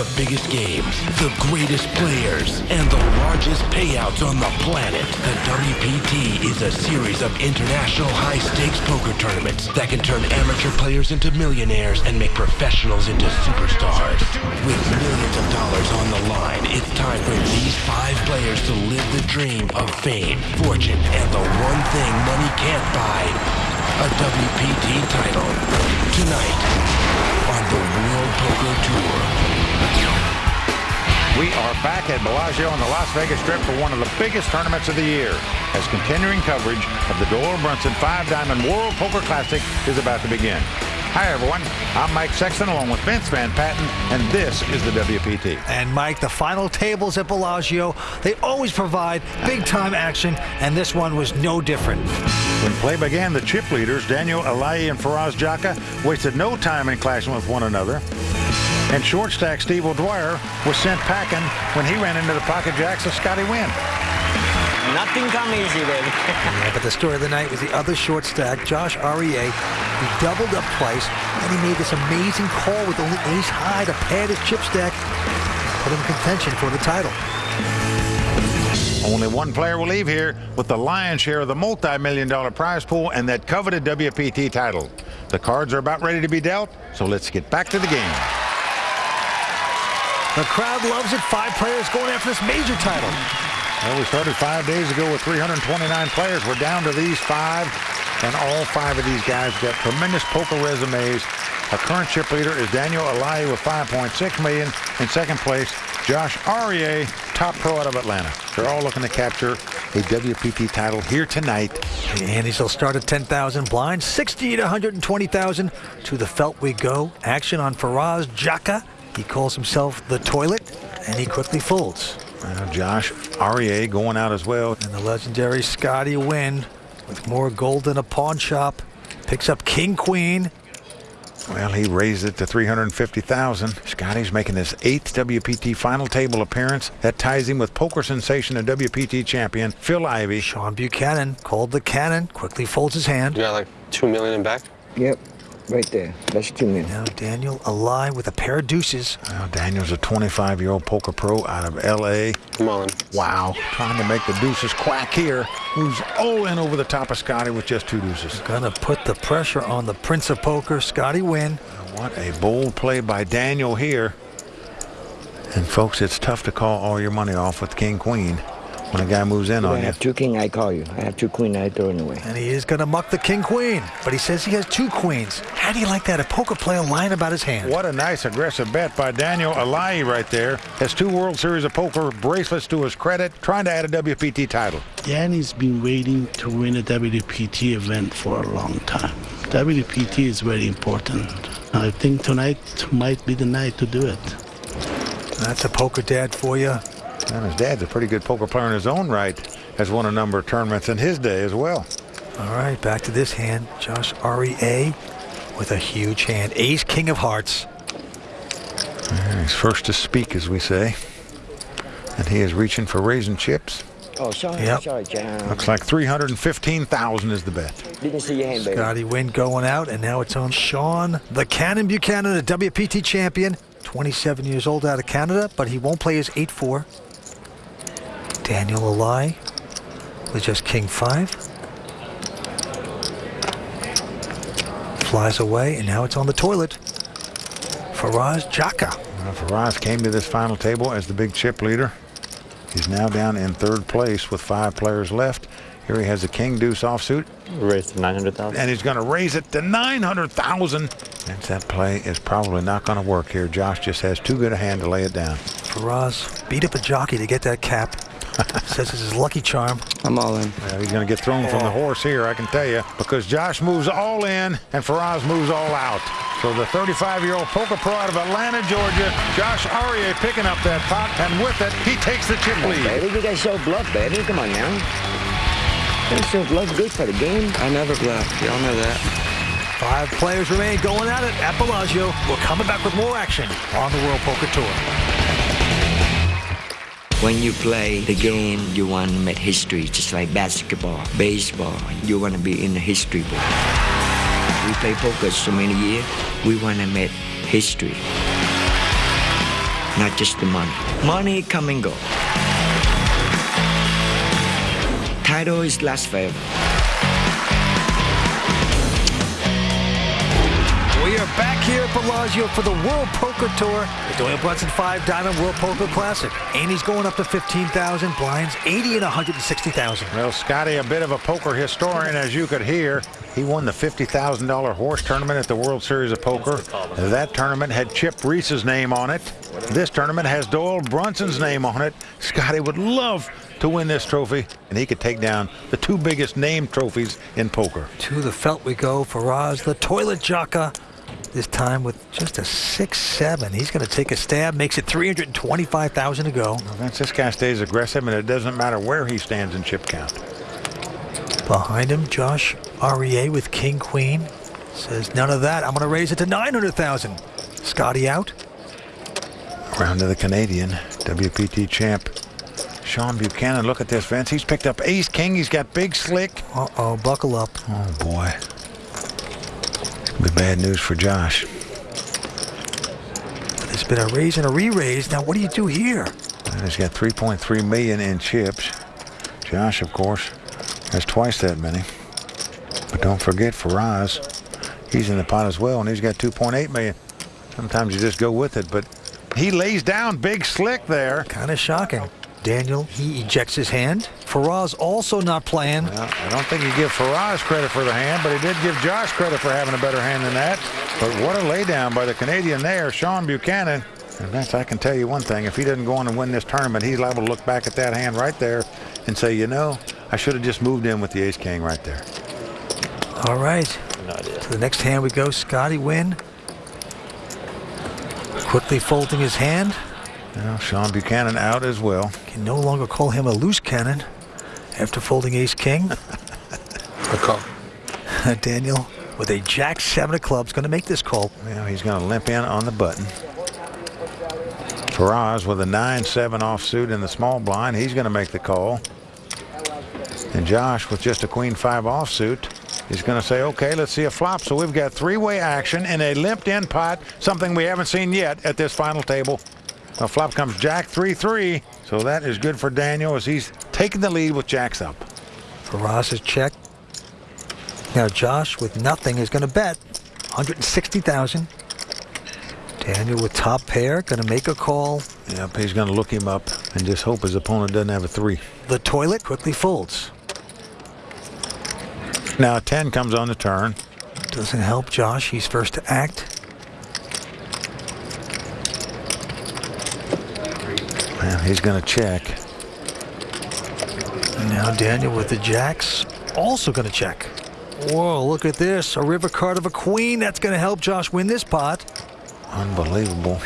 The biggest games, the greatest players, and the largest payouts on the planet. The WPT is a series of international high-stakes poker tournaments that can turn amateur players into millionaires and make professionals into superstars. With millions of dollars on the line, it's time for these five players to live the dream of fame, fortune, and the one thing money can't buy, a WPT title. Tonight on the World Poker Tour. We are back at Bellagio on the Las Vegas Strip for one of the biggest tournaments of the year as continuing coverage of the Doyle Brunson Five Diamond World Poker Classic is about to begin. Hi, everyone. I'm Mike Sexton along with Vince Van Patten, and this is the WPT. And Mike, the final tables at Bellagio, they always provide big time action, and this one was no different. When play began, the chip leaders, Daniel Alaei and Faraz Jaka, wasted no time in clashing with one another. And short stack Steve O'Dwyer was sent packing when he ran into the pocket jacks of Scotty Nguyen. Nothing come easy, baby. Yeah, but the story of the night was the other short stack, Josh Arieh. He doubled up twice, and he made this amazing call with only ace high to pad his chip stack, put him in contention for the title. Only one player will leave here with the lion's share of the multi-million dollar prize pool and that coveted WPT title. The cards are about ready to be dealt, so let's get back to the game. The crowd loves it. Five players going after this major title. Well, we started five days ago with 329 players. We're down to these five, and all five of these guys got tremendous poker resumes. Our current chip leader is Daniel Alaei with 5.6 million. In second place, Josh Arieh, top pro out of Atlanta. They're all looking to capture a WPT title here tonight. And antes will start at 10,000 blinds, 60 to 120,000. To the felt we go. Action on Faraz Jaka. He calls himself the toilet, and he quickly folds. Well, Josh Arieh going out as well. And the legendary Scotty Nguyen with more gold than a pawn shop. Picks up King Queen. Well, he raised it to 350,000. Scotty's making his eighth WPT final table appearance. That ties him with poker sensation and WPT champion Phil Ivey. Sean Buchanan called the cannon. Quickly folds his hand. You got like two million in back? Yep, right there. That's two million. Now Daniel Alaei with a pair of deuces. Well, Daniel's a 25-year-old poker pro out of L.A. Come on. Wow, trying to make the deuces quack here. Who's all in over the top of Scotty with just two deuces. Gonna put the pressure on the Prince of Poker, Scotty Wynn. What a bold play by Daniel here. And folks, it's tough to call all your money off with King Queen when a guy moves in I on you. have two king, I call you. I have two queen, I throw it away. And he is gonna muck the King Queen. But he says he has two queens. How do you like that? A poker player lying about his hand. What a nice aggressive bet by Daniel Alaei right there. Has two World Series of Poker bracelets to his credit, trying to add a WPT title. Danny's been waiting to win a WPT event for a long time. WPT is very important. I think tonight might be the night to do it. That's a poker dad for you. And his dad's a pretty good poker player in his own right. Has won a number of tournaments in his day as well. All right, back to this hand. Josh Arieh with a huge hand. Ace, King of Hearts. Yeah, He's first to speak, as we say. And he is reaching for raising chips. Oh, sorry, Yep. sorry, John. Looks like 315,000 is the bet. Didn't see your hand, baby. Scotty Nguyen going out, and now it's on Sean the Cannon Buchanan, a WPT champion. 27 years old out of Canada, but he won't play his 8-4. Daniel Alaei with just King 5. Flies away, and now it's on the toilet. Faraz Jaka. Well, Faraz came to this final table as the big chip leader. He's now down in third place with five players left. Here he has a king deuce offsuit, Raised to 900,000. and he's going to raise it to 900,000. And that play is probably not going to work here. Josh just has too good a hand to lay it down. Faraz beat up a jockey to get that cap. Says it's his lucky charm. I'm all in. Well, he's going to get thrown from the horse here, I can tell you, because Josh moves all in and Faraz moves all out. So the 35-year-old poker pro out of Atlanta, Georgia, Josh Arieh picking up that pot, and with it, he takes the chip lead. Baby, you guys show bluff, baby. Come on now. You guys show bluff good for the game. I never bluff. Y'all know that. Five players remain going at it at Bellagio. We're coming back with more action on the World Poker Tour. When you play the game, you want to make history, just like basketball, baseball. You want to be in the history book. We play poker so many years, we want to make history. not just the money. Money come and go. Title is last forever. We are back here at Bellagio for the World Poker Tour, the Doyle Brunson 5 Diamond World Poker Classic. Antes going up to 15,000, blinds 80 and 160,000. Well, Scotty, a bit of a poker historian, as you could hear. He won the $50,000 horse tournament at the World Series of Poker. That tournament had Chip Reese's name on it. This tournament has Doyle Brunson's name on it. Scotty would love to win this trophy, and he could take down the two biggest name trophies in poker. To the felt we go. Faraz, the toilet Jaka. This time with just a 6-7. He's going to take a stab, makes it 325,000 to go. Vince, this guy stays aggressive, and it doesn't matter where he stands in chip count. Behind him, Josh Arieh with King Queen. Says, none of that. I'm going to raise it to 900,000. Scotty out. Round to the Canadian WPT champ. Sean Buchanan, look at this, Vince. He's picked up ace king. He's got big slick. Uh-oh, buckle up. Oh, boy. Be bad news for Josh. There's been a raise and a re-raise. Now, what do you do here? He's got 3.3 million in chips. Josh, of course, has twice that many. But don't forget Faraz. He's in the pot as well, and he's got 2.8 million. Sometimes you just go with it, but he lays down big slick there. Kind of shocking. Daniel, he ejects his hand. Faraz also not playing. Well, I don't think you give Faraz credit for the hand, but he did give Josh credit for having a better hand than that. But what a laydown by the Canadian there, Sean Buchanan. And Vince, I can tell you one thing. If he doesn't go on and win this tournament, he's liable to look back at that hand right there and say, you know, I should have just moved in with the ace-king right there. All right. To the next hand we go. Scotty Nguyen. Quickly folding his hand. Well, Sean Buchanan out as well. Can no longer call him a loose cannon after folding ace king. A call. Daniel with a jack seven of clubs going to make this call. Well, he's going to limp in on the button. Faraz with a 9-7 offsuit in the small blind. He's going to make the call. And Josh with just a queen five offsuit. He's going to say, okay, let's see a flop. So we've got three-way action in a limped in pot, something we haven't seen yet at this final table. A flop comes Jack 3-3. So that is good for Daniel as he's taking the lead with Jacks up. Faraz is checked. Now Josh with nothing is going to bet 160,000. Daniel with top pair going to make a call. Yep, he's going to look him up and just hope his opponent doesn't have a three. The toilet quickly folds. Now a 10 comes on the turn. Doesn't help Josh. He's first to act. Well, he's going to check. Now Daniel with the jacks also going to check. Whoa, look at this. A river card of a queen. That's going to help Josh win this pot. Unbelievable.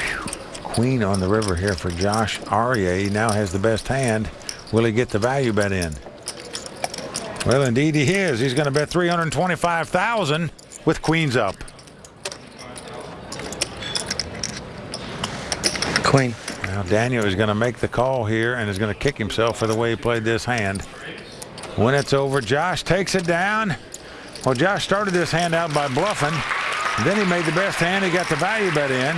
Queen on the river here for Josh Arieh. He now has the best hand. Will he get the value bet in? Well, indeed he is. He's going to bet 325000 with queens up. Queen. Now Daniel is going to make the call here and is going to kick himself for the way he played this hand. When it's over, Josh takes it down. Well, Josh started this hand out by bluffing. Then he made the best hand. He got the value bet in.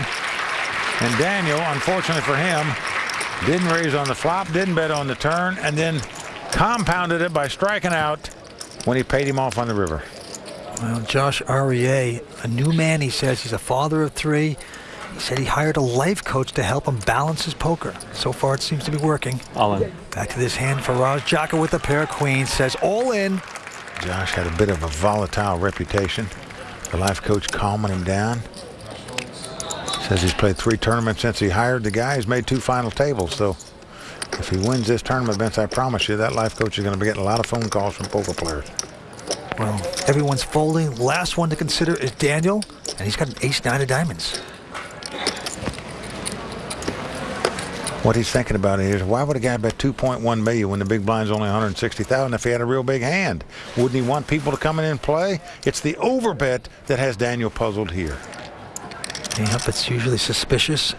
And Daniel, unfortunately for him, didn't raise on the flop, didn't bet on the turn, and then compounded it by striking out when he paid him off on the river. Well, Josh Arieh, a new man, he says. He's a father of three. He said he hired a life coach to help him balance his poker. So far, it seems to be working. All in. Back to this hand, Faraz Jaka with a pair of queens says all in. Josh had a bit of a volatile reputation. The life coach calming him down. Says he's played three tournaments since he hired the guy. He's made two final tables. So if he wins this tournament, Vince, I promise you that life coach is going to be getting a lot of phone calls from poker players. Well, everyone's folding. Last one to consider is Daniel, and he's got an ace nine of diamonds. What he's thinking about is why would a guy bet 2.1 million when the big blind's only 160,000 if he had a real big hand? Wouldn't he want people to come in and play? It's the overbet that has Daniel puzzled here. Yep, it's usually suspicious.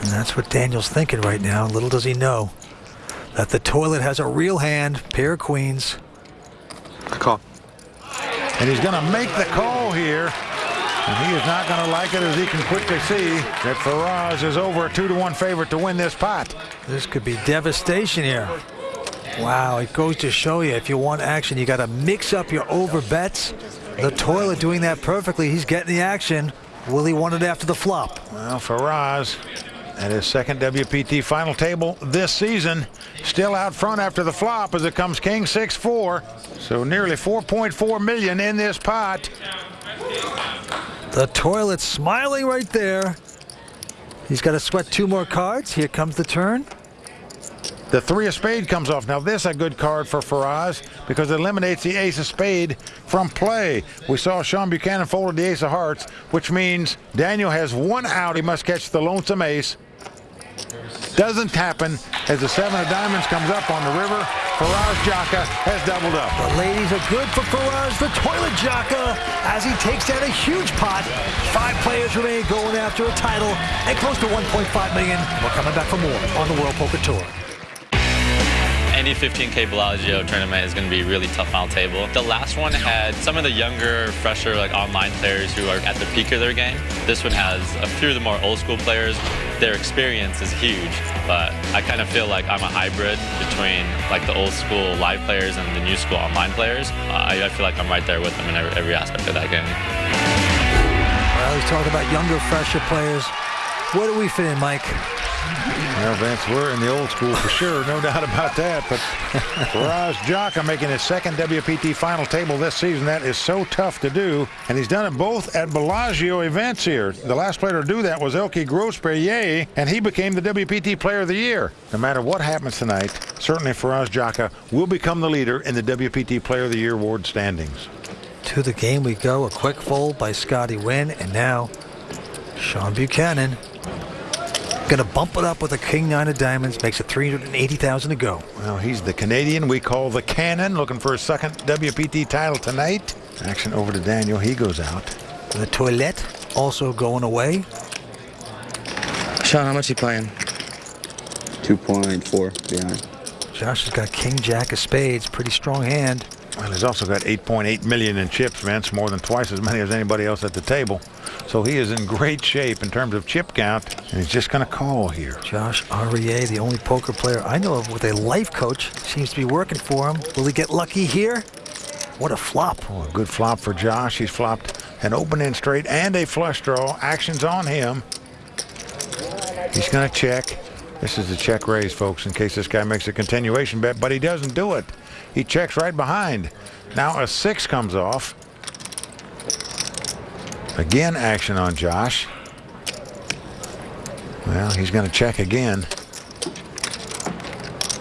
And that's what Daniel's thinking right now. Little does he know that the toilet has a real hand, pair of queens. A call. And he's going to make the call here. And he is not going to like it as he can quickly see that Faraz is over a 2 to 1 favorite to win this pot. This could be devastation here. Wow, it goes to show you if you want action, you got to mix up your over bets. The toilet doing that perfectly. He's getting the action. Will he want it after the flop? Well, Faraz at his second WPT final table this season. Still out front after the flop as it comes King 6-4. So nearly 4.4 million in this pot. The toilet smiling right there. He's got to sweat two more cards. Here comes the turn. The three of spade comes off. Now this a good card for Faraz because it eliminates the ace of spade from play. We saw Sean Buchanan folded the ace of hearts, which means Daniel has one out. He must catch the lonesome ace. Doesn't happen as the seven of diamonds comes up on the river. Faraz Jaka has doubled up. The ladies are good for Faraz, the toilet Jaka, as he takes down a huge pot. Five players remain going after a title and close to 1.5 million. We're coming back for more on the World Poker Tour any 15K Bellagio tournament is going to be really tough final table. The last one had some of the younger, fresher, like online players who are at the peak of their game. This one has a few of the more old school players. Their experience is huge, but I kind of feel like I'm a hybrid between like the old school live players and the new school online players. I, I, feel like I'm right there with them in every, every aspect of that game. Well, he's talking about younger, fresher players. Where do we fit in, Mike? Well, Vince, we're in the old school for sure, no doubt about that. But Faraz Jaka making his second WPT final table this season. That is so tough to do. And he's done it both at Bellagio events here. The last player to do that was Elky Grospellier, and he became the WPT Player of the Year. No matter what happens tonight, certainly Faraz Jaka will become the leader in the WPT Player of the Year award standings. To the game we go. A quick fold by Scotty Nguyen, and now Sean Buchanan Going to bump it up with a king nine of diamonds. Makes it 380,000 to go. Well, he's the Canadian we call the Cannon. Looking for a second WPT title tonight. Action over to Daniel. He goes out. The Toilette also going away. Sean, how much he playing? 2.4 behind. Josh has got king jack of spades. Pretty strong hand. Well, he's also got 8.8 million in chips, Vince, more than twice as many as anybody else at the table. So he is in great shape in terms of chip count, and he's just going to call here. Josh Arieh, the only poker player I know of with a life coach, seems to be working for him. Will he get lucky here? What a flop. Oh, a good flop for Josh. He's flopped an open-end straight and a flush draw. Action's on him. He's going to check. This is the check raise, folks, in case this guy makes a continuation bet, but he doesn't do it. He checks right behind. Now a six comes off. Again, action on Josh. Well, he's going to check again.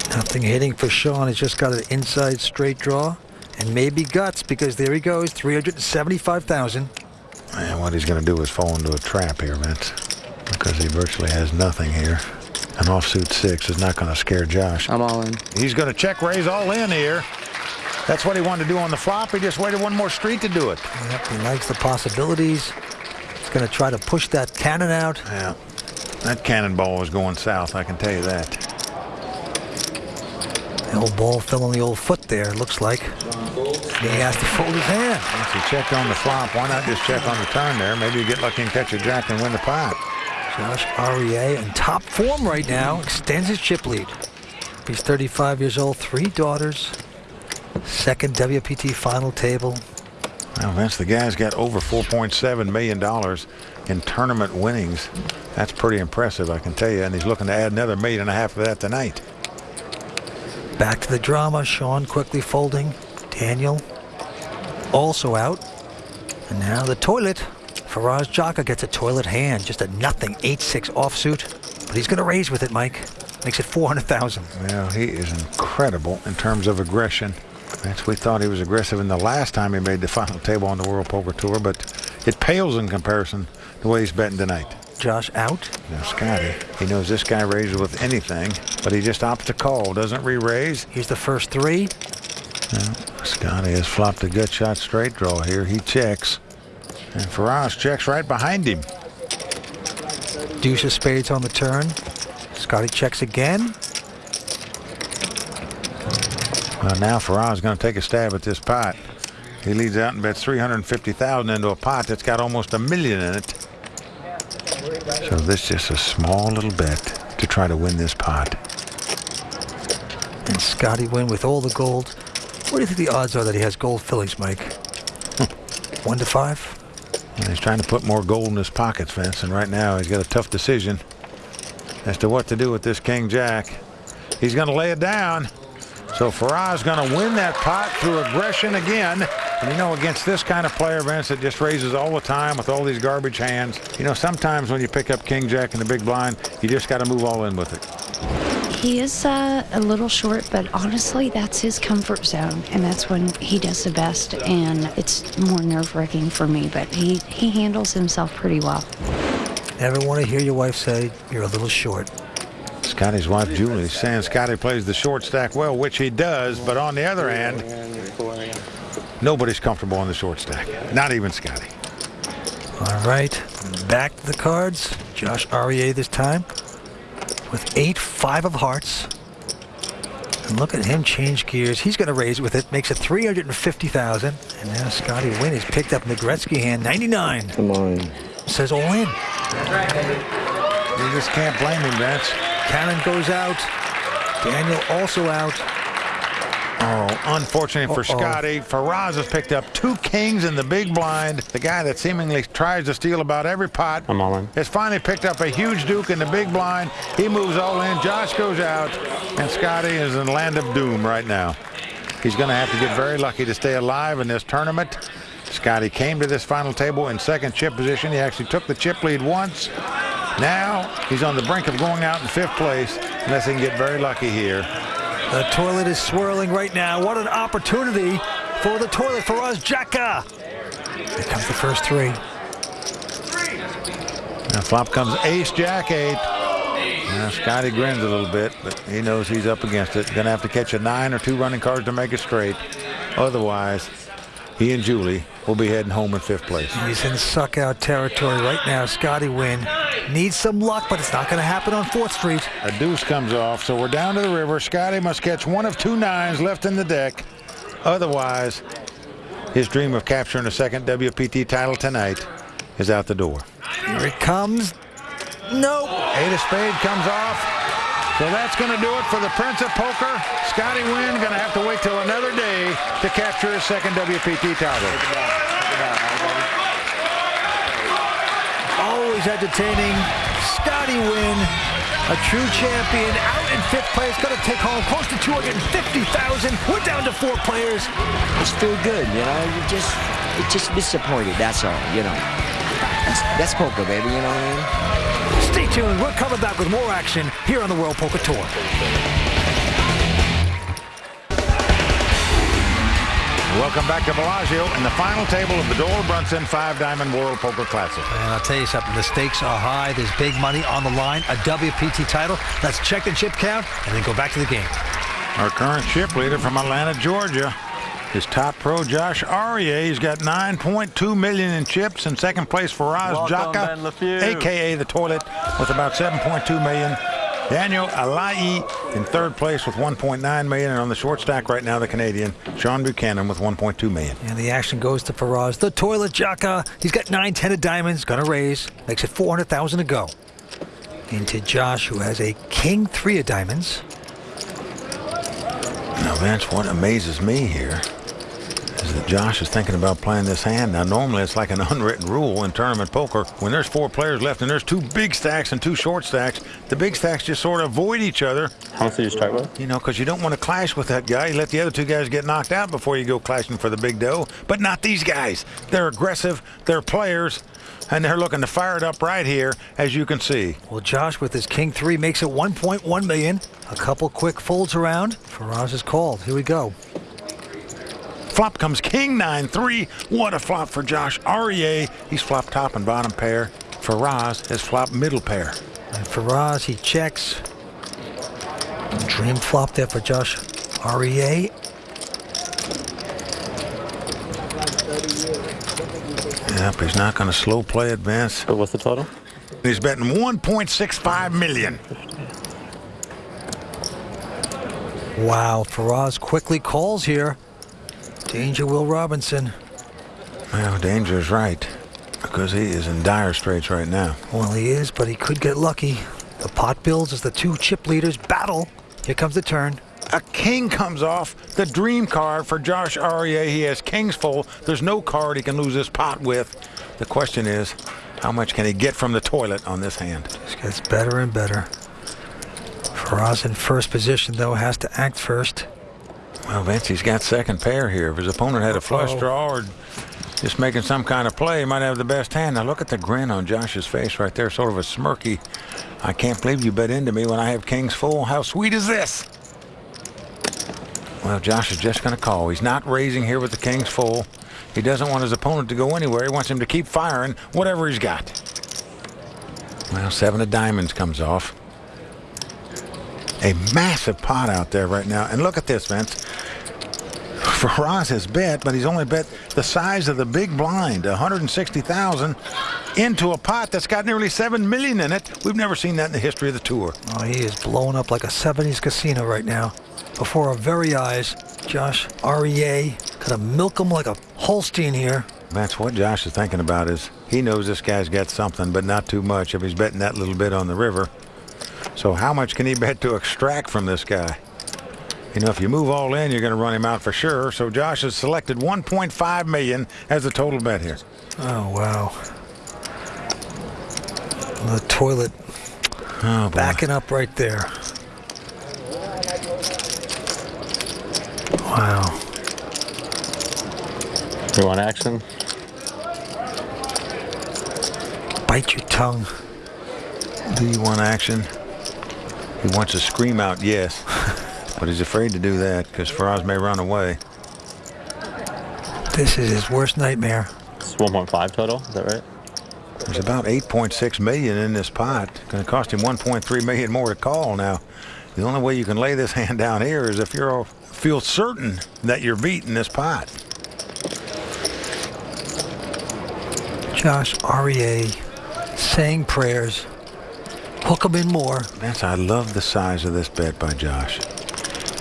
Nothing hitting for Sean. He's just got an inside straight draw. And maybe guts because there he goes, 375,000. And what he's going to do is fall into a trap here, Vince. Because he virtually has nothing here. An offsuit six is not going to scare Josh. I'm all in. He's going to check raise all in here. That's what he wanted to do on the flop. He just waited one more street to do it. Yep, he likes the possibilities. He's going to try to push that cannon out. Yeah, that cannonball is going south, I can tell you that. The old ball fell on the old foot there, looks like. He has to fold his hand. Once he checked on the flop, why not just check on the turn there? Maybe you get lucky and catch a jack and win the pot. Josh Arieh in top form right now, extends his chip lead. He's 35 years old, three daughters, second WPT final table. Well, Vince, the guy's got over $4.7 million in tournament winnings. That's pretty impressive, I can tell you. And he's looking to add another million and a half of that tonight. Back to the drama. Sean quickly folding. Daniel also out. And now the toilet. Faraz Jaka gets a toilet hand, just a nothing 8-6 offsuit. But he's going to raise with it, Mike. Makes it 400,000. Well, he is incredible in terms of aggression. That's we thought he was aggressive in the last time he made the final table on the World Poker Tour, but it pales in comparison to the way he's betting tonight. Josh out. Now Scotty, he knows this guy raises with anything, but he just opts to call, doesn't re-raise. Here's the first three. Now, Scotty has flopped a gut shot straight draw here. He checks. And Faraz checks right behind him. Deuce of spades on the turn. Scotty checks again. Well, now Faraz is going to take a stab at this pot. He leads out and bets 350,000 into a pot that's got almost a million in it. So this is just a small little bet to try to win this pot. And Scotty Nguyen with all the gold. What do you think the odds are that he has gold fillies, Mike? One to five? And he's trying to put more gold in his pockets, Vince, and right now he's got a tough decision as to what to do with this King Jack. He's going to lay it down. So Faraz going to win that pot through aggression again. And you know, against this kind of player, Vince, that just raises all the time with all these garbage hands, you know, sometimes when you pick up King Jack in the big blind, you just got to move all in with it. He is uh, a little short, but honestly, that's his comfort zone, and that's when he does the best. And it's more nerve-wracking for me, but he he handles himself pretty well. Never want to hear your wife say you're a little short. Scotty's wife, Julie, is saying Scotty plays the short stack well, which he does, but on the other hand, nobody's comfortable on the short stack. Not even Scotty. All right, back to the cards. Josh Arieh this time with eight, five of hearts. And look at him change gears. He's going to raise with it. Makes it 350000 And now Scotty Nguyen is picked up in Gretzky hand. 99. Come on. Says all in. You just can't blame him, Vince. Cannon goes out. Daniel also out. Oh, unfortunately for Uh-oh. Scotty, Faraz has picked up two kings in the big blind. The guy that seemingly tries to steal about every pot I'm all in. has finally picked up a huge duke in the big blind. He moves all in. Josh goes out, and Scotty is in land of doom right now. He's going to have to get very lucky to stay alive in this tournament. Scotty came to this final table in second chip position. He actually took the chip lead once. Now he's on the brink of going out in fifth place unless he can get very lucky here. The toilet is swirling right now. What an opportunity for the toilet for us, Jaka. Here comes the first three. Now flop comes ace, jack, eight. Now Scotty grins a little bit, but he knows he's up against it. Gonna have to catch a nine or two running cards to make it straight. Otherwise, he and Julie will be heading home in fifth place. He's in suck out territory right now. Scotty Nguyen needs some luck, but it's not going to happen on 4th Street. A deuce comes off, so we're down to the river. Scotty must catch one of two nines left in the deck. Otherwise, his dream of capturing a second WPT title tonight is out the door. Here it comes. Nope. Eight of spade comes off. So that's going to do it for the Prince of Poker. Scotty Nguyen going to have to wait till another day to capture his second WPT title. Always entertaining. Scotty Nguyen, a true champion, out in fifth place, going to take home close to 250000 We're down to four players. It's still good, you know. You just, you just disappointed. That's all, you know. That's, that's poker, baby. You know what I mean? Stay tuned. We're coming back with more action here on the World Poker Tour. Welcome back to Bellagio in the final table of the Doyle Brunson Five Diamond World Poker Classic. And I'll tell you something, the stakes are high. There's big money on the line, a WPT title. Let's check the chip count and then go back to the game. Our current chip leader from Atlanta, Georgia, is top pro Josh Arieh. He's got 9.2 million in chips. In second place, Faraz Welcome, Jaka, aka the Toilet, with about 7.2 million. Daniel Alaei in third place with 1.9 million, and on the short stack right now, the Canadian Sean Buchanan with 1.2 million. And the action goes to Faraz. The toilet Jaka. He's got nine, ten of diamonds. Gonna raise. Makes it 400,000 to go. Into Josh, who has a king three of diamonds. Now, Vince, what amazes me here is that Josh is thinking about playing this hand. Now, normally it's like an unwritten rule in tournament poker. When there's four players left and there's two big stacks and two short stacks, the big stacks just sort of avoid each other, How much did you start with? you know, because you don't want to clash with that guy. You let the other two guys get knocked out before you go clashing for the big dough. But not these guys. They're aggressive, they're players, and they're looking to fire it up right here, as you can see. Well, Josh with his king three makes it 1.1 million. A couple quick folds around. Faraz is called. Here we go. Flop comes King 9-3. What a flop for Josh Arieh. He's flop top and bottom pair. Faraz has flop middle pair. And Faraz, he checks. Dream flop there for Josh Arieh. Yep, he's not going to slow play advance. But what's the total? He's betting 1.65 million. Wow, Faraz quickly calls here. Danger Will Robinson. Well, danger's right. Because he is in dire straits right now. Well, he is, but he could get lucky. The pot builds as the two chip leaders battle. Here comes the turn. A king comes off the dream card for Josh Arieh. He has kings full. There's no card he can lose this pot with. The question is, how much can he get from the toilet on this hand? This gets better and better. Faraz in first position, though, has to act first. Well, Vince, he's got second pair here. If his opponent had a flush draw or just making some kind of play, he might have the best hand. Now look at the grin on Josh's face right there, sort of a smirky. I can't believe you bet into me when I have kings full. How sweet is this? Well, Josh is just going to call. He's not raising here with the kings full. He doesn't want his opponent to go anywhere. He wants him to keep firing whatever he's got. Well, seven of diamonds comes off. A massive pot out there right now. And look at this, Vince. Faraz has bet, but he's only bet the size of the big blind, 160,000, into a pot that's got nearly 7 million in it. We've never seen that in the history of the tour. Oh, he is blown up like a 70s casino right now. Before our very eyes, Josh Arieh gonna milk him like a Holstein here. That's what Josh is thinking about is he knows this guy's got something, but not too much if he's betting that little bit on the river. So how much can he bet to extract from this guy? You know, if you move all in, you're going to run him out for sure. So Josh has selected 1.5 million as the total bet here. Oh, wow. The toilet Oh, backing up right there. Wow. You want action? Bite your tongue. Do you want action? He wants to scream out yes, but he's afraid to do that because Faraz may run away. This is his worst nightmare. It's 1.5 total, is that right? There's about 8.6 million in this pot. Going to cost him 1.3 million more to call now. The only way you can lay this hand down here is if you feel certain that you're beating this pot. Josh Arieh saying prayers. Hook him in more. Vince, I love the size of this bet by Josh.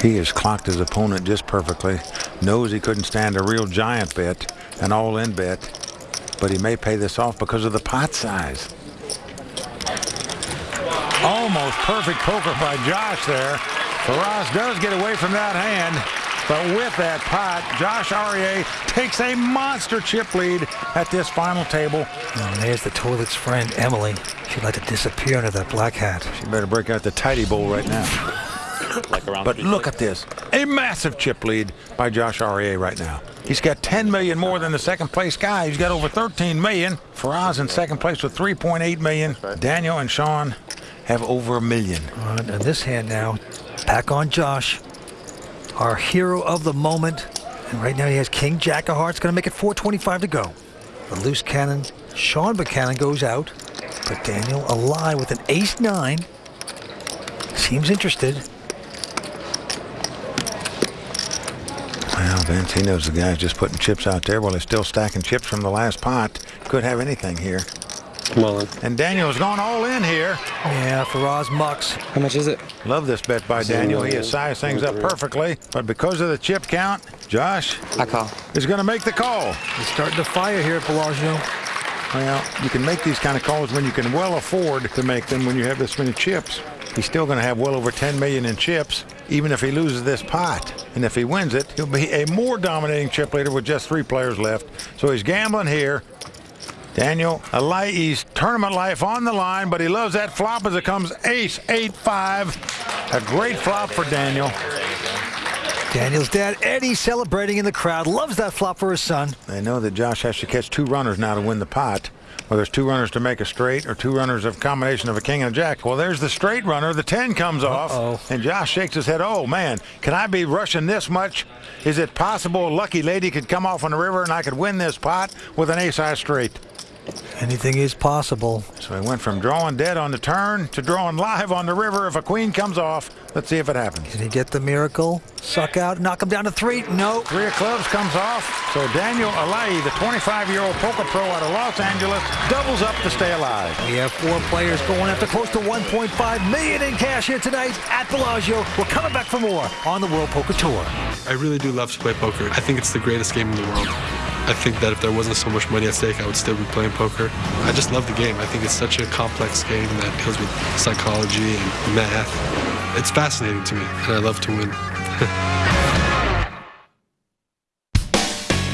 He has clocked his opponent just perfectly. Knows he couldn't stand a real giant bet, an all-in bet, but he may pay this off because of the pot size. Almost perfect poker by Josh there. Faraz does get away from that hand, but with that pot, Josh Arieh takes a monster chip lead at this final table. Oh, and there's the toilet's friend, Emily. She'd like to disappear under that black hat. She better break out the tidy bowl right now. Like around But look at this. A massive chip lead by Josh Arieh right now. He's got 10 million more than the second place guy. He's got over 13 million. Faraz in second place with 3.8 million. Daniel and Sean have over a million. All right, and this hand now, back on Josh, our hero of the moment. And right now he has King Jack of Hearts, going to make it 425 to go. The loose cannon, Sean Buchanan goes out, but Daniel Alaei with an ace nine. Seems interested. Well, Vince, he knows the guy's just putting chips out there while he's still stacking chips from the last pot. Could have anything here. Well, uh, And Daniel's gone all in here. Yeah, Faraz mucks. How much is it? Love this bet by Daniel. He has sized things up perfectly. But because of the chip count, Josh I call. is going to make the call. He's starting to fire here at Bellagio. Well, you can make these kind of calls when you can well afford to make them when you have this many chips. He's still going to have well over 10 million in chips, even if he loses this pot. And if he wins it, he'll be a more dominating chip leader with just three players left. So he's gambling here. Daniel Alaei's tournament life on the line, but he loves that flop as it comes ace, eight, five. A great flop for Daniel. Daniel's dad, Eddie, celebrating in the crowd. Loves that flop for his son. They know that Josh has to catch two runners now to win the pot. Well, there's two runners to make a straight or two runners of combination of a king and a jack. Well, there's the straight runner. The 10 comes off. Uh-oh. And Josh shakes his head. Oh, man, can I be rushing this much? Is it possible a lucky lady could come off on the river and I could win this pot with an ace high straight? Anything is possible. So he went from drawing dead on the turn to drawing live on the river. If a queen comes off, let's see if it happens. Can he get the miracle? Suck out, knock him down to three. No. Three of clubs comes off. So Daniel Alaei, the 25-year-old poker pro out of Los Angeles, doubles up to stay alive. We have four players going after close to 1.5 million in cash here tonight at Bellagio. We're coming back for more on the World Poker Tour. I really do love to play poker. I think it's the greatest game in the world. I think that if there wasn't so much money at stake, I would still be playing poker. I just love the game. I think it's such a complex game that deals with psychology and math. It's fascinating to me, and I love to win.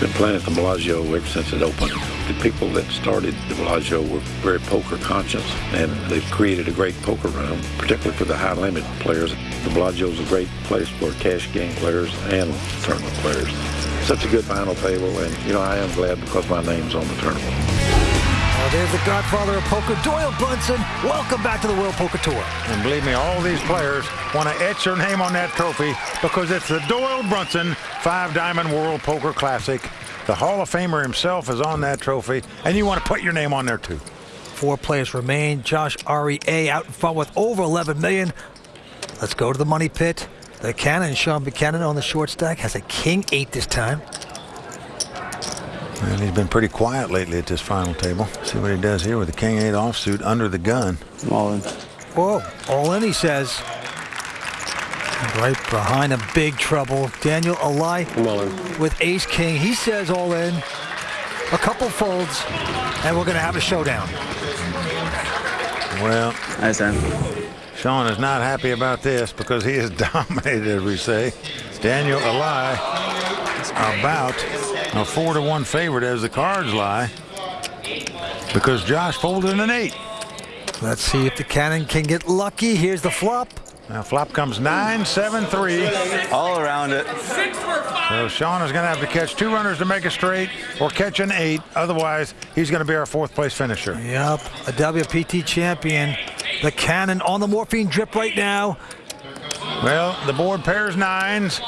Been playing at the Bellagio ever since it opened. The people that started the Bellagio were very poker conscious, and they've created a great poker room, particularly for the high limit players. The Bellagio is a great place for cash game players and tournament players. Such a good final table, and you know I am glad because my name's on the tournament. Oh, there's the godfather of poker, Doyle Brunson. Welcome back to the World Poker Tour. And believe me, all these players want to etch their name on that trophy because it's the Doyle Brunson Five Diamond World Poker Classic. The Hall of Famer himself is on that trophy, and you want to put your name on there too. Four players remain. Josh Arieh out in front with over 11 million. Let's go to the money pit. The cannon, Sean Buchanan on the short stack, has a king eight this time. And he's been pretty quiet lately at this final table. See what he does here with the king eight offsuit under the gun. All in. Whoa, all in, he says. Right behind him, big trouble. Daniel Alaei with ace king. He says all in. A couple folds, and we're going to have a showdown. Well, Nice, Sam. Sean is not happy about this because he is dominated, as we say. Daniel Alaei about a four to one favorite as the cards lie because Josh folded in an eight. Let's see if the cannon can get lucky. Here's the flop. Now flop comes nine, seven, three. All around it. So Sean is going to have to catch two runners to make a straight or catch an eight. Otherwise, he's going to be our fourth place finisher. Yep, a WPT champion. The cannon on the morphine drip right now. Well, the board pairs nines.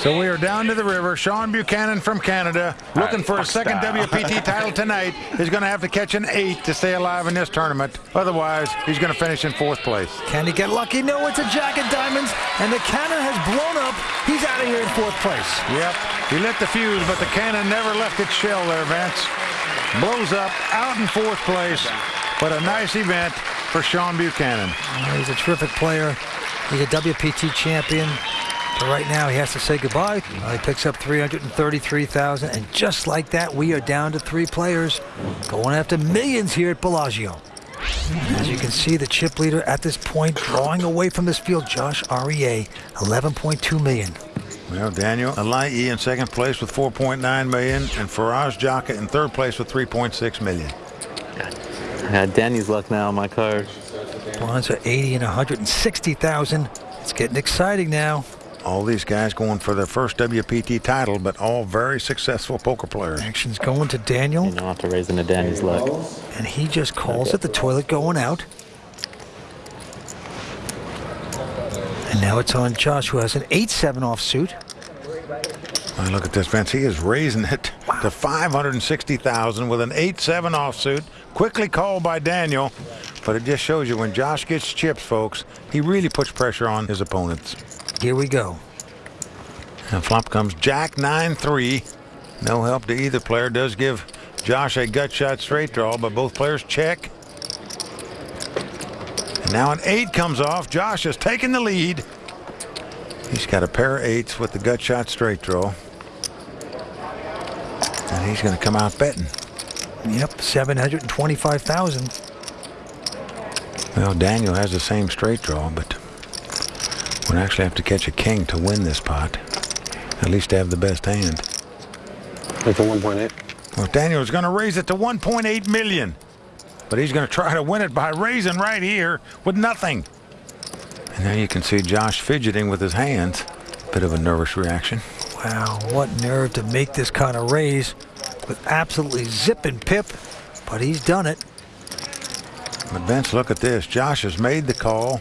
So we are down to the river. Sean Buchanan from Canada, looking for a second WPT title tonight, is going to have to catch an eight to stay alive in this tournament. Otherwise, he's going to finish in fourth place. Can he get lucky? No, it's a jack of diamonds, and the cannon has blown up. He's out of here in fourth place. Yep, he lit the fuse, but the cannon never left its shell there, Vince. Blows up, out in fourth place, but a nice event for Sean Buchanan. He's a terrific player. He's a WPT champion. But right now, he has to say goodbye. Uh, he picks up 333000 and just like that, we are down to three players going after millions here at Bellagio. As you can see, the chip leader at this point drawing away from this field, Josh Arieh, 11.2 million. Well, Daniel Alaei in second place with 4.9 million, and Faraz Jaka in third place with 3.6 million. I got Danny's luck now on my card. Bronze are 80 and 160,000. It's getting exciting now. All these guys going for their first WPT title, but all very successful poker players. Action's going to Daniel. You don't have to raise into Danny's luck. And he just calls it the toilet going out. And now it's on Josh, who has an 8-7 offsuit. Well, look at this, Vince. He is raising it to 560,000 with an 8-7 offsuit. Quickly called by Daniel. But it just shows you when Josh gets chips, folks, he really puts pressure on his opponents. Here we go. And flop comes Jack 9-3. No help to either player. Does give Josh a gut shot straight draw, but both players check. And now an eight comes off. Josh has taken the lead. He's got a pair of eights with the gut shot straight draw. And he's going to come out betting. Yep, 725,000. Well, Daniel has the same straight draw, but would actually have to catch a king to win this pot. At least to have the best hand. Like for 1.8. Well, Daniel's going to raise it to 1.8 million. But he's going to try to win it by raising right here with nothing. And now you can see Josh fidgeting with his hands. Bit of a nervous reaction. Wow, what nerve to make this kind of raise with absolutely zipping pip. But he's done it. But Vince, look at this. Josh has made the call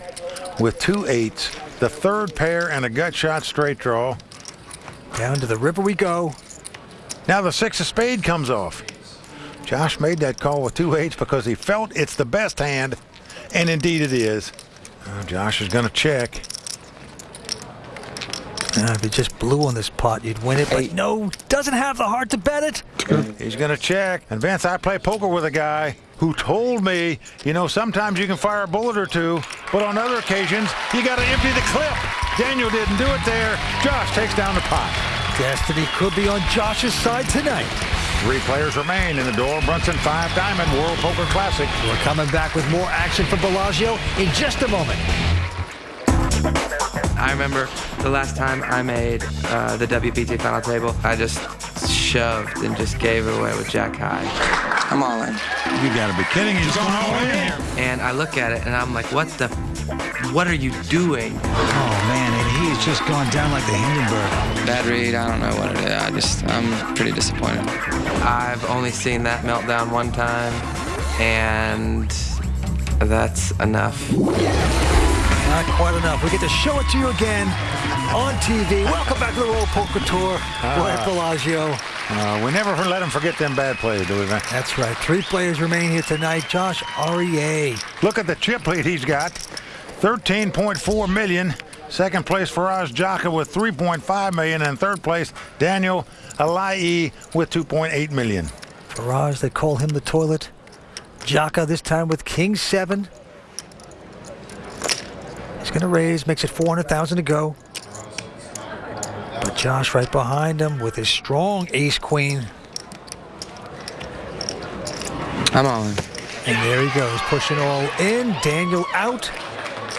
with two eights, the third pair, and a gut shot straight draw. Down to the river we go. Now the six of spade comes off. Josh made that call with two eights because he felt it's the best hand, and indeed it is. Josh is going to check. Uh, if he just blew on this pot, you'd win it. But no, doesn't have the heart to bet it. He's going to check. And Vince, I play poker with a guy who told me, you know, sometimes you can fire a bullet or two, but on other occasions, you got to empty the clip. Daniel didn't do it there. Josh takes down the pot. Destiny could be on Josh's side tonight. Three players remain in the Doyle Brunson 5 Diamond World Poker Classic. We're coming back with more action from Bellagio in just a moment. I remember the last time I made uh, the WPT final table, I just shoved and just gave it away with Jack High. I'm all in. You gotta be kidding. He's going all in here. And I look at it and I'm like, what the, what are you doing? Oh, man, and he's just gone down like the Hindenburg. Bad read, I don't know what it is. I just, I'm pretty disappointed. I've only seen that meltdown one time, and that's enough. Not quite enough. We get to show it to you again on TV. Welcome back to the World Poker Tour. We're at Bellagio. Uh, we never let them forget them bad plays, do we, Vince? That's right. Three players remain here tonight. Josh Arieh. Look at the chip lead he's got. 13.4 million. Second place, Faraz Jaka with 3.5 million. And third place, Daniel Alaei with 2.8 million. Faraz, they call him the toilet. Jaka this time with King 7. Going to raise, makes it 400,000 to go. But Josh right behind him with his strong ace-queen. I'm all in. And there he goes, pushing all in. Daniel out.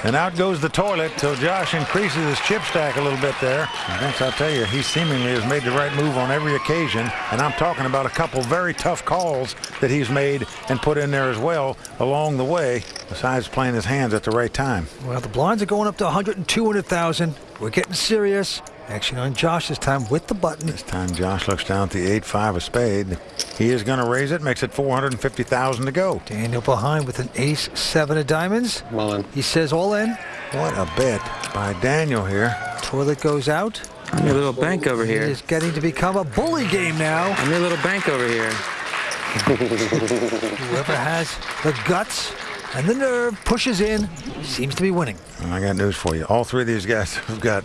And out goes the toilet, so Josh increases his chip stack a little bit there. Vince, I'll tell you, he seemingly has made the right move on every occasion. And I'm talking about a couple very tough calls that he's made and put in there as well along the way, besides playing his hands at the right time. Well, the blinds are going up to 100 and 200,000. We're getting serious. Action on Josh this time with the button. This time Josh looks down at the 8-5 of spade. He is going to raise it, makes it 450,000 to go. Daniel behind with an ace seven of diamonds. All in. He says all in. What a bet by Daniel here. Toilet goes out. I'm your little bank over here. It is getting to become a bully game now. I'm your little bank over here. Whoever has the guts and the nerve pushes in seems to be winning. I got news for you. All three of these guys have got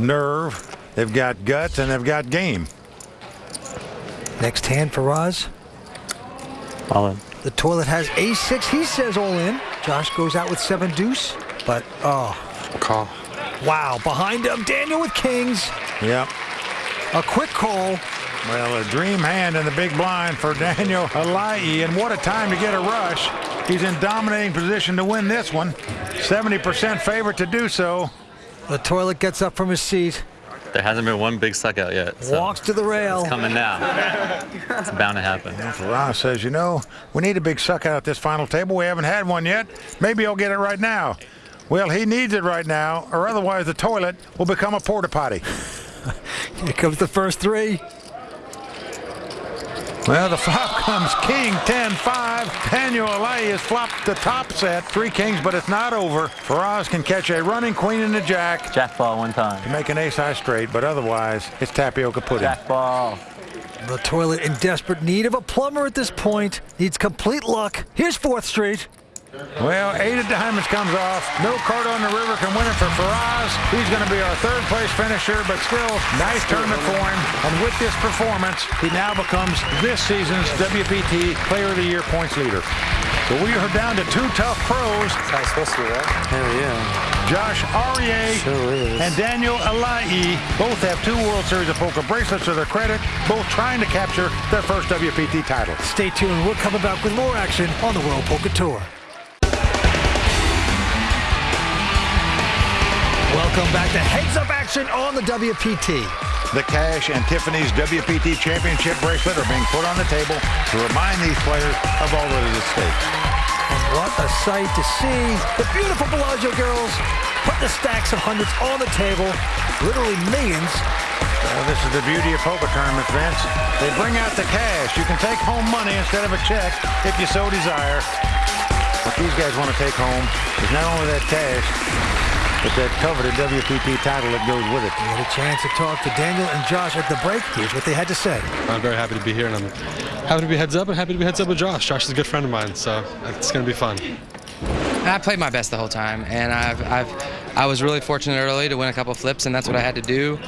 nerve, they've got guts, and they've got game. Next hand for Roz. All in. The toilet has a6. He says all in. Josh goes out with seven deuce. But, oh, Call. wow. Behind him, Daniel with kings. Yep. A quick call. Well, a dream hand in the big blind for Daniel Alaei, and what a time to get a rush. He's in dominating position to win this one. 70% favorite to do so. The toilet gets up from his seat, There hasn't been one big suck out yet. So walks to the rail. it's coming now. it's bound to happen. Faraz says, you know, we need a big suck out at this final table. We haven't had one yet. Maybe I'll get it right now. Well, he needs it right now, or otherwise the toilet will become a porta potty. Here comes the first three. Well, the flop comes king 10-5. Daniel Alaei has flopped the top set. Three kings, but it's not over. Faraz can catch a running queen and a jack Jack ball one time. to make an ace high straight, but otherwise it's tapioca pudding. Jack ball. The toilet in desperate need of a plumber at this point. Needs complete luck. Here's 4th Street. Well, eight of diamonds comes off. No card on the river can win it for Faraz. He's going to be our third place finisher, but still, nice tournament for him. And with this performance, he now becomes this season's WPT Player of the Year points leader. So we are down to two tough pros, How it's supposed to be, right? Hell yeah. Josh Arieh Sure and Daniel Alaei. Both have two World Series of Poker bracelets to their credit, both trying to capture their first WPT title. Stay tuned. We'll come back with more action on the World Poker Tour. Welcome back to Heads Up Action on the WPT. The Cash and Tiffany's WPT Championship bracelet are being put on the table to remind these players of all that is at stake. And what a sight to see. The beautiful Bellagio girls put the stacks of hundreds on the table. Literally millions. Well, this is the beauty of poker tournaments, Vince. They bring out the cash. You can take home money instead of a check if you so desire. What these guys want to take home is not only that cash, But that coveted WPT title that goes with it. We had a chance to talk to Daniel and Josh at the break. Here's what they had to say. I'm very happy to be here, and I'm happy to be heads up and happy to be heads up with Josh. Josh is a good friend of mine, so it's going to be fun. I played my best the whole time, and I've, I've, I was really fortunate early to win a couple flips, and that's what I had to do.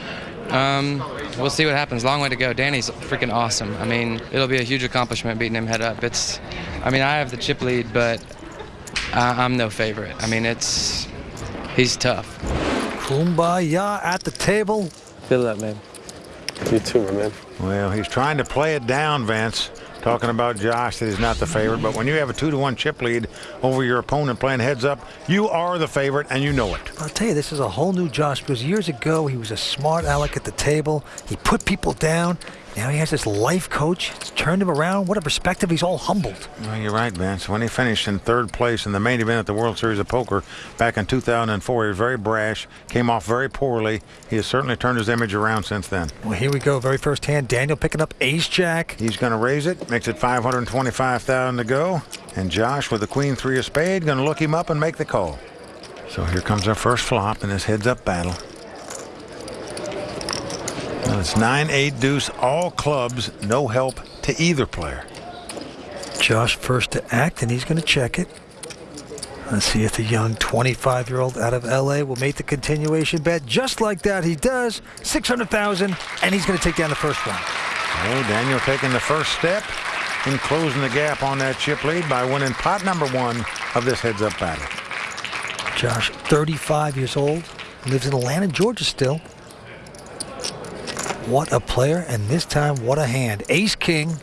Um, we'll see what happens. Long way to go. Danny's freaking awesome. I mean, it'll be a huge accomplishment beating him head up. It's, I mean, I have the chip lead, but I, I'm no favorite. I mean, it's, he's tough. Kumbaya at the table. Feel that, man. You too, my man. Well, he's trying to play it down, Vince. Talking about Josh that he's not the favorite, but when you have a two to one chip lead over your opponent playing heads up, you are the favorite and you know it. I'll tell you, this is a whole new Josh because years ago he was a smart aleck at the table. He put people down. Now he has this life coach. It's turned him around. What a perspective. He's all humbled. Well, you're right, Vince. When he finished in third place in the main event at the World Series of Poker back in 2004, he was very brash, came off very poorly. He has certainly turned his image around since then. Well, here we go. Very first hand. Daniel picking up ace jack. He's going to raise it, makes it 525000 to go. And Josh with the queen three of spade going to look him up and make the call. So here comes our first flop in this heads up battle. Well, it's 9 8 deuce, all clubs, no help to either player. Josh first to act, and he's going to check it. Let's see if the young 25 year old out of LA will make the continuation bet. Just like that, he does. 600,000, and he's going to take down the first one. Oh, Daniel taking the first step and closing the gap on that chip lead by winning pot number one of this heads up battle. Josh, 35 years old, lives in Atlanta, Georgia still. What a player, and this time, what a hand. Ace King.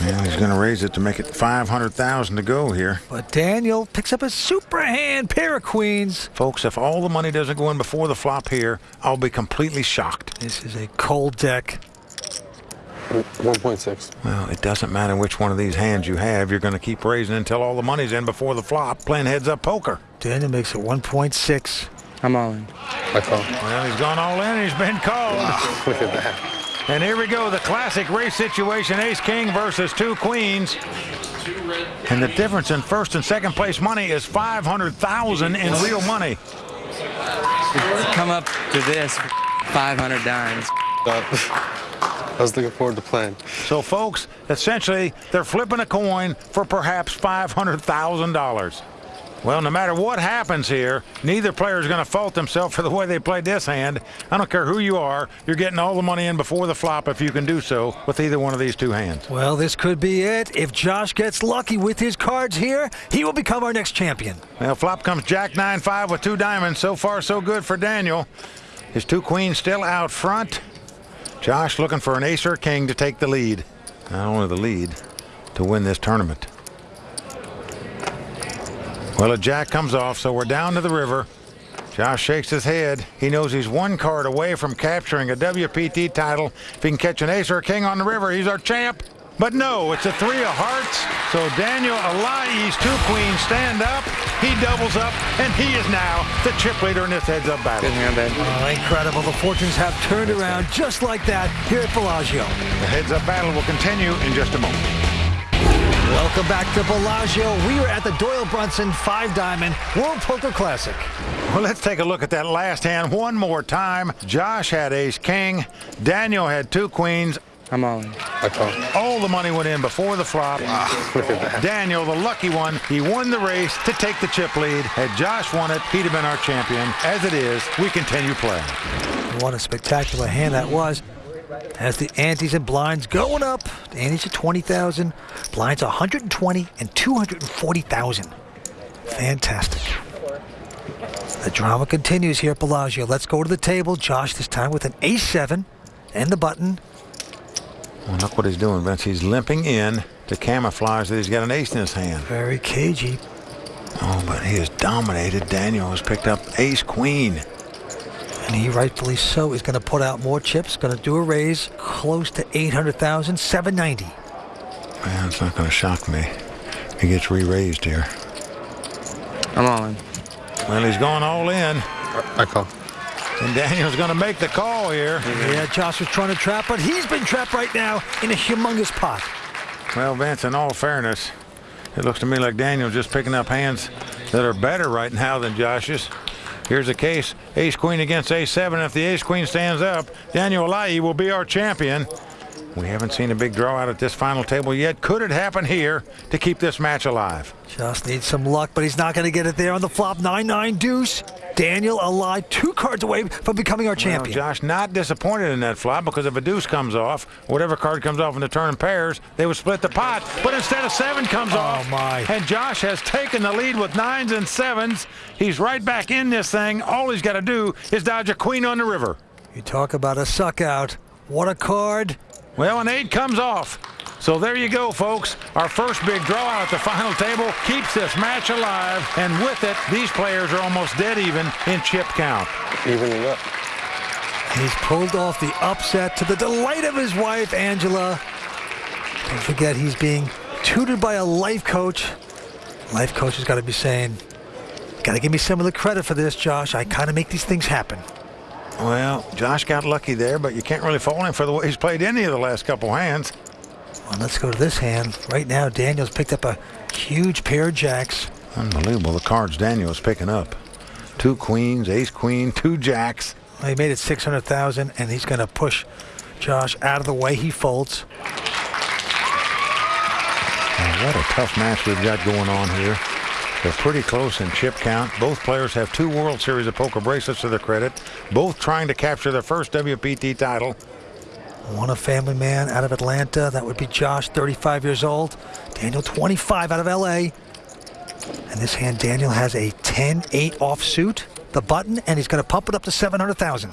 And he's going to raise it to make it 500,000 to go here. But Daniel picks up a super hand, pair of queens. Folks, if all the money doesn't go in before the flop here, I'll be completely shocked. This is a cold deck. 1.6. Well, it doesn't matter which one of these hands you have. You're going to keep raising until all the money's in before the flop, playing heads up poker. Daniel makes it 1.6. I'm all in. I call. Well, he's gone all in. He's been called. Look at that. And here we go, the classic race situation, ace king versus two queens. And the difference in first and second place money is 500,000 in real money. To come up to this, 500 dimes. Uh, I was looking forward to playing. So folks, essentially, they're flipping a coin for perhaps $500,000. Well, no matter what happens here, neither player is going to fault themselves for the way they played this hand. I don't care who you are, you're getting all the money in before the flop if you can do so with either one of these two hands. Well, this could be it. If Josh gets lucky with his cards here, he will become our next champion. Well, flop comes Jack 9-5 with two diamonds. So far, so good for Daniel. His two queens still out front. Josh looking for an ace or king to take the lead. Not only the lead, to win this tournament. Well, a jack comes off, so we're down to the river. Josh shakes his head. He knows he's one card away from capturing a WPT title. If he can catch an ace or a king on the river, he's our champ. But no, it's a three of hearts. So Daniel Alaei's two queens stand up. He doubles up, and he is now the chip leader in this heads-up battle. Good hand, babe. Oh, incredible. The fortunes have turned around just like that here at Bellagio. The heads-up battle will continue in just a moment. Welcome back to Bellagio. We are at the Doyle Brunson Five Diamond World Poker Classic. Well, let's take a look at that last hand one more time. Josh had ace king. Daniel had two queens. I'm all in. I call. All the money went in before the flop. Look at that. Daniel, the lucky one, he won the race to take the chip lead. Had Josh won it, he'd have been our champion. As it is, we continue playing. What a spectacular hand that was. As the antes and blinds going up, the antes are 20,000, blinds 120 and 240,000. Fantastic. The drama continues here at Bellagio. Let's go to the table. Josh this time with an ace seven and the button. Well, look what he's doing, Vince. He's limping in to camouflage that he's got an ace in his hand. Very cagey. Oh, but he has dominated. Daniel has picked up ace queen. And he rightfully so is going to put out more chips, going to do a raise close to 800,000, 790. Man, it's not going to shock me. He gets re-raised here. I'm all in. Well, he's going all in. I call. And Daniel's going to make the call here. Yeah, Josh was trying to trap, but he's been trapped right now in a humongous pot. Well, Vince, in all fairness, it looks to me like Daniel's just picking up hands that are better right now than Josh's. Here's a case, ace queen against ace seven. If the ace queen stands up, Daniel Alaei will be our champion. We haven't seen a big draw out at this final table yet. Could it happen here to keep this match alive? Just needs some luck, but he's not going to get it there on the flop. 9-9 deuce. Daniel Alaei, two cards away from becoming our champion. Well, Josh, not disappointed in that flop because if a deuce comes off, whatever card comes off in the turn pairs, they would split the pot. But instead of seven comes oh off, my. and Josh has taken the lead with nines and sevens. He's right back in this thing. All he's got to do is dodge a queen on the river. You talk about a suck out. What a card. Well, an eight comes off. So there you go, folks. Our first big draw out at the final table keeps this match alive, and with it, these players are almost dead even in chip count. Evening up. He's pulled off the upset to the delight of his wife, Angela. Don't forget, he's being tutored by a life coach. Life coach has got to be saying, got to give me some of the credit for this, Josh. I kind of make these things happen. Well, Josh got lucky there, but you can't really fault him for the way he's played any of the last couple hands. Well, let's go to this hand. Right now, Daniel's picked up a huge pair of jacks. Unbelievable, the cards Daniel's picking up. Two queens, ace queen, two jacks. Well, he made it 600,000, and he's going to push Josh out of the way. He folds. What a tough match we've got going on here. They're pretty close in chip count. Both players have two World Series of Poker bracelets to their credit. Both trying to capture their first WPT title. One a family man out of Atlanta. That would be Josh, 35 years old. Daniel, 25 out of LA. And this hand, Daniel has a 10-8 offsuit, the button, and he's going to pump it up to 700,000.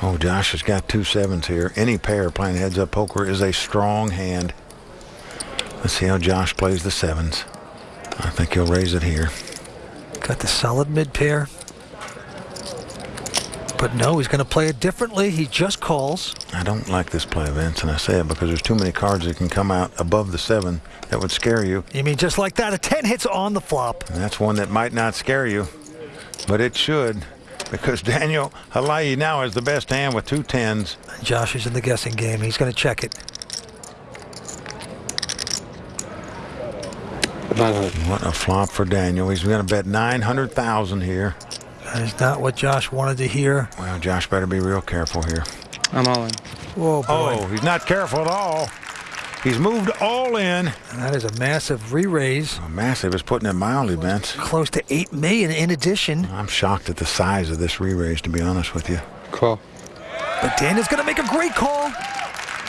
Oh, Josh has got two sevens here. Any pair playing heads-up poker is a strong hand. Let's see how Josh plays the sevens. I think he'll raise it here. Got the solid mid pair. But no, he's going to play it differently. He just calls. I don't like this play, Vince, and I say it because there's too many cards that can come out above the seven that would scare you. You mean just like that? A 10 hits on the flop. And that's one that might not scare you, but it should because Daniel Alaei now has the best hand with two tens. Josh is in the guessing game. He's going to check it. What a flop for Daniel. He's going to bet 900,000 here. That is not what Josh wanted to hear. Well, Josh better be real careful here. I'm all in. Whoa, boy. Oh, he's not careful at all. He's moved all in. And that is a massive re-raise. Oh, massive is putting it mildly, Vince. Close to 8 million in addition. I'm shocked at the size of this re-raise, to be honest with you. Call. But Daniel's going to make a great call.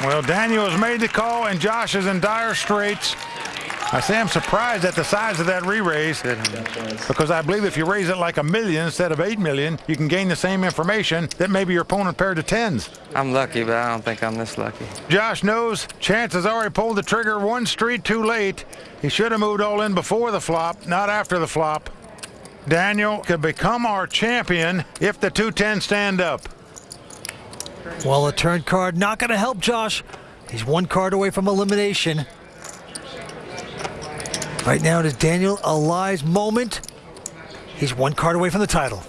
Well, Daniel has made the call, and Josh is in dire straits. I say I'm surprised at the size of that re-raise because I believe if you raise it like a million instead of eight million, you can gain the same information that maybe your opponent paired to tens. I'm lucky, but I don't think I'm this lucky. Josh knows Chance has already pulled the trigger one street too late. He should have moved all in before the flop, not after the flop. Daniel could become our champion if the two tens stand up. Well, a turn card not going to help Josh. He's one card away from elimination. Right now it is Daniel Alaei's moment. He's one card away from the title.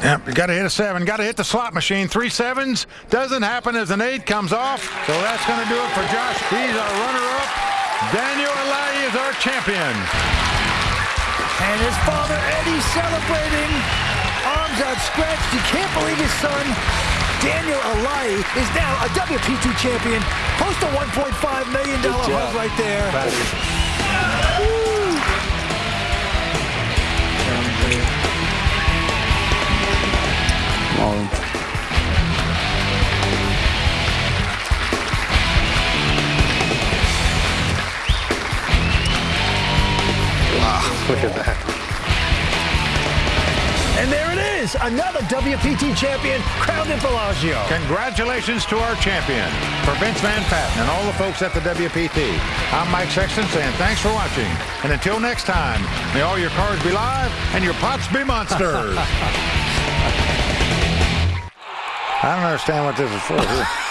Yep, you got to hit a seven. Got to hit the slot machine. Three sevens doesn't happen as an eight comes off. So that's going to do it for Josh. He's our runner-up. Daniel Alaei is our champion. And his father Eddie celebrating, arms outstretched. You can't believe his son Daniel Alaei is now a WPT champion. Post a $1.5 million hug right there. Wow, look at that. And there it is, another WPT champion crowned in Bellagio. Congratulations to our champion. For Vince Van Patten and all the folks at the WPT, I'm Mike Sexton saying thanks for watching. And until next time, may all your cards be live and your pots be monsters. I don't understand what this is for.